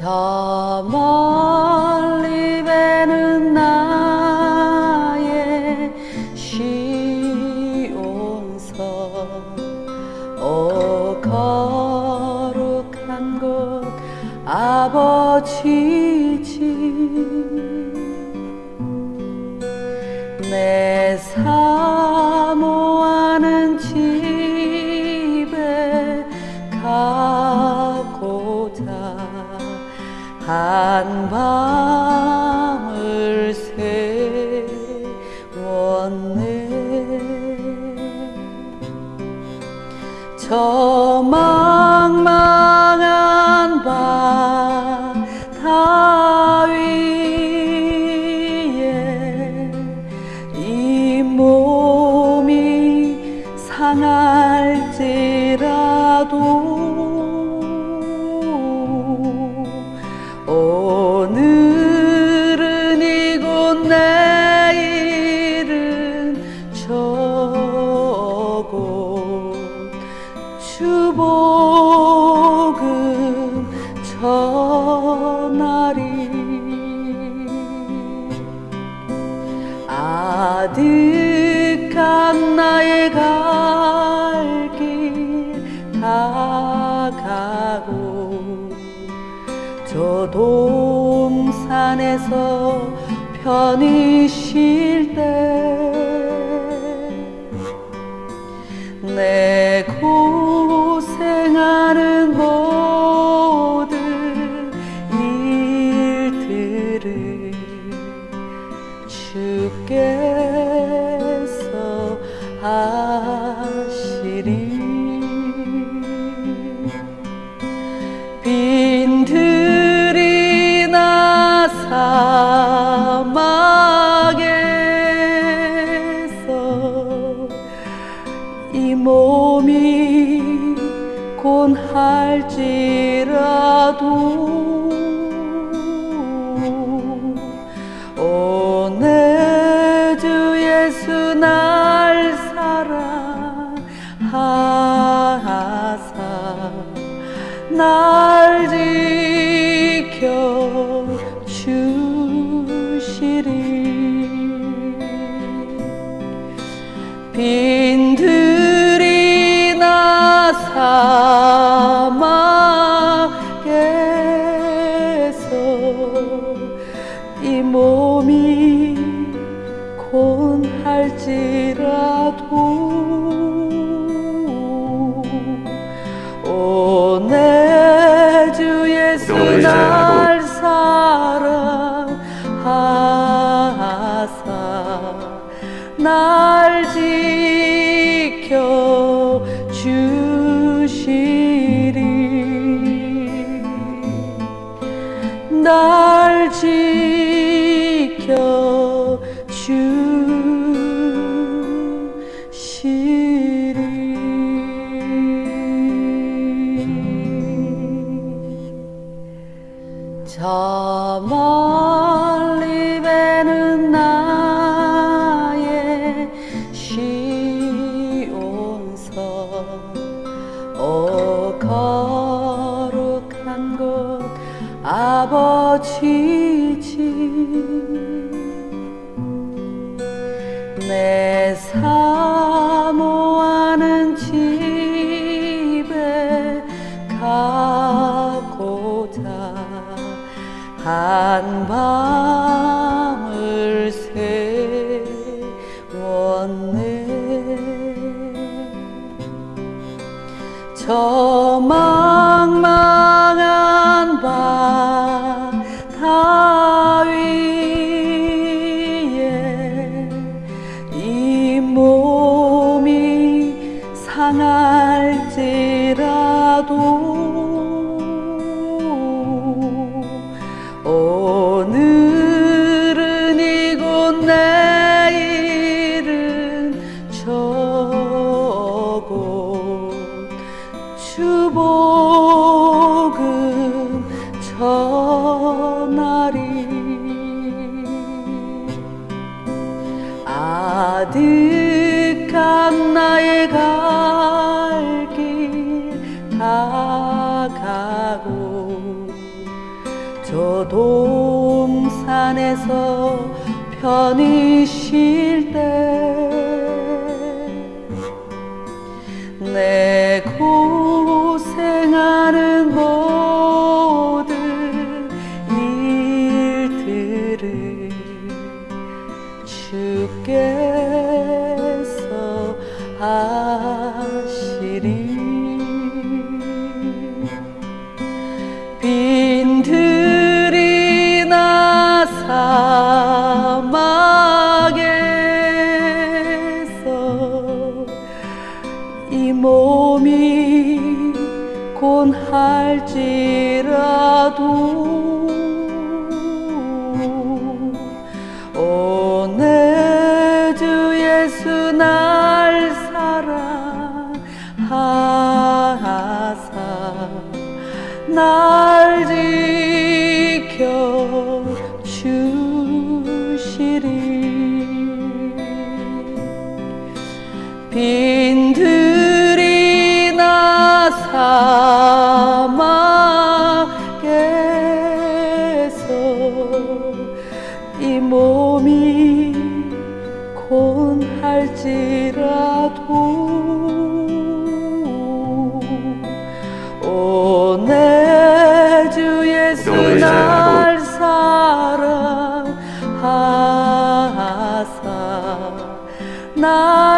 저 멀리 배는 나의 시온서 오거 한 밤을 세웠네. 저 망망 아득한 나의 갈 길 다가고 저 동산에서 편히 쉴 때 내 몸이 곤할지라도 오내 주 예수 날 사랑하사 날 지켜 주시리. 빈 사막에서 이 몸이 곤할지라도 오내 주 예수 날 사랑하사 날 날 지켜 주시리. 저 멀리 배는 나의 시온서. 오 거룩한 곳 아버지 집내 사모하는 집에 가고자 한 밤을 세웠네. 저 망망한 바 떠날지라도 오늘은 이곳 내일은 저곳 주복은 저날이 아득한 나의 가 동산에서 편히 쉴때 곤할지라도 오내 주 예수 날 사랑하사 날 지켜 주시리. 빈들 곤할지라도 오내 주 예수 날 사랑하사 날